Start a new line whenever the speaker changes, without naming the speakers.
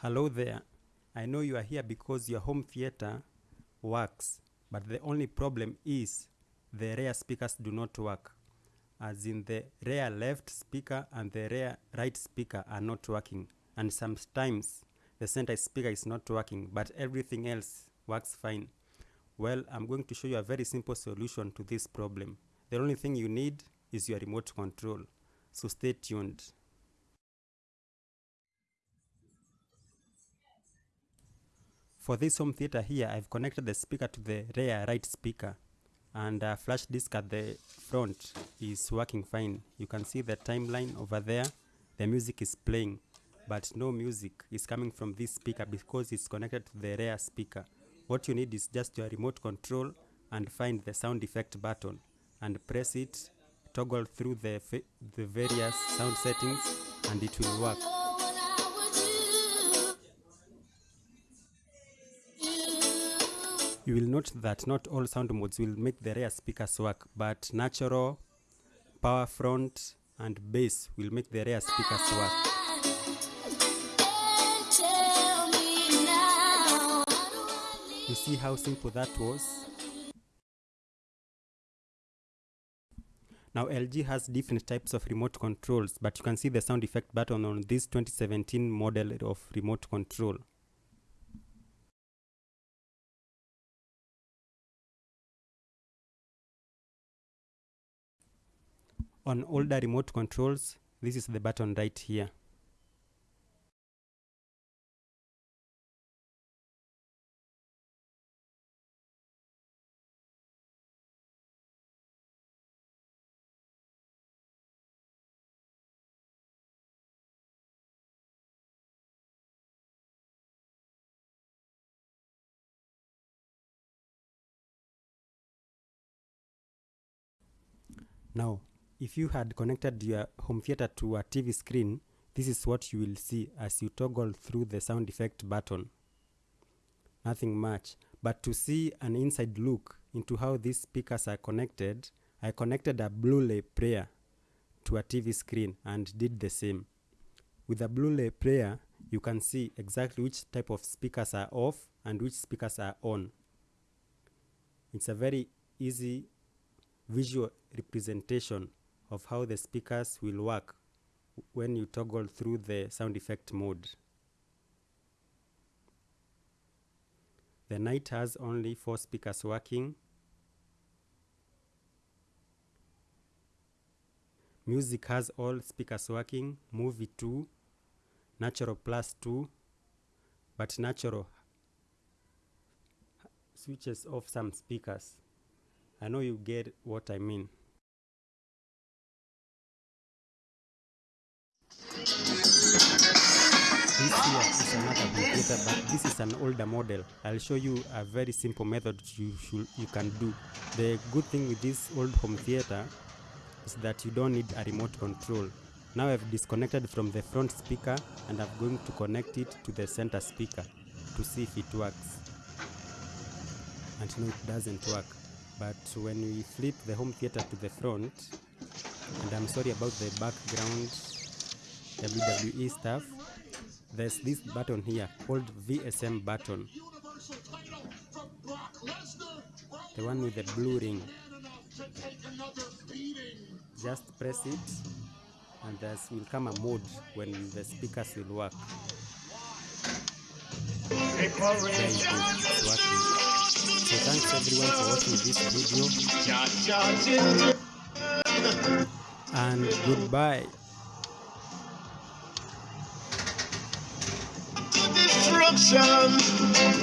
Hello there. I know you are here because your home theater works, but the only problem is the rear speakers do not work. As in the rear left speaker and the rear right speaker are not working, and sometimes the center speaker is not working, but everything else works fine. Well, I'm going to show you a very simple solution to this problem. The only thing you need is your remote control. So stay tuned. For this home theater here, I've connected the speaker to the rear right speaker and flash disk at the front is working fine. You can see the timeline over there. The music is playing, but no music is coming from this speaker because it's connected to the rear speaker. What you need is just your remote control and find the sound effect button and press it, toggle through the, the various sound settings and it will work. You will note that not all sound modes will make the rear speakers work, but natural, power front, and bass will make the rear speakers work. You see how simple that was? Now LG has different types of remote controls, but you can see the sound effect button on this 2017 model of remote control. On older remote controls, this is the button right here. Now, if you had connected your home theater to a TV screen, this is what you will see as you toggle through the sound effect button. Nothing much, but to see an inside look into how these speakers are connected, I connected a Blu-ray player to a TV screen and did the same. With a Blu-ray player, you can see exactly which type of speakers are off and which speakers are on. It's a very easy visual representation of how the speakers will work when you toggle through the sound effect mode. The night has only four speakers working. Music has all speakers working, movie 2, natural plus 2, but natural switches off some speakers. I know you get what I mean. Here is another computer, but this is an older model. I'll show you a very simple method you should you can do. The good thing with this old home theater is that you don't need a remote control. Now I've disconnected from the front speaker and I'm going to connect it to the center speaker to see if it works. And no, it doesn't work. But when we flip the home theater to the front, and I'm sorry about the background WWE stuff, there's this button here called VSM button. The one with the blue ring. Just press it and there will come a mode when the speakers will work. So thanks everyone for watching this video. And goodbye.
Destruction.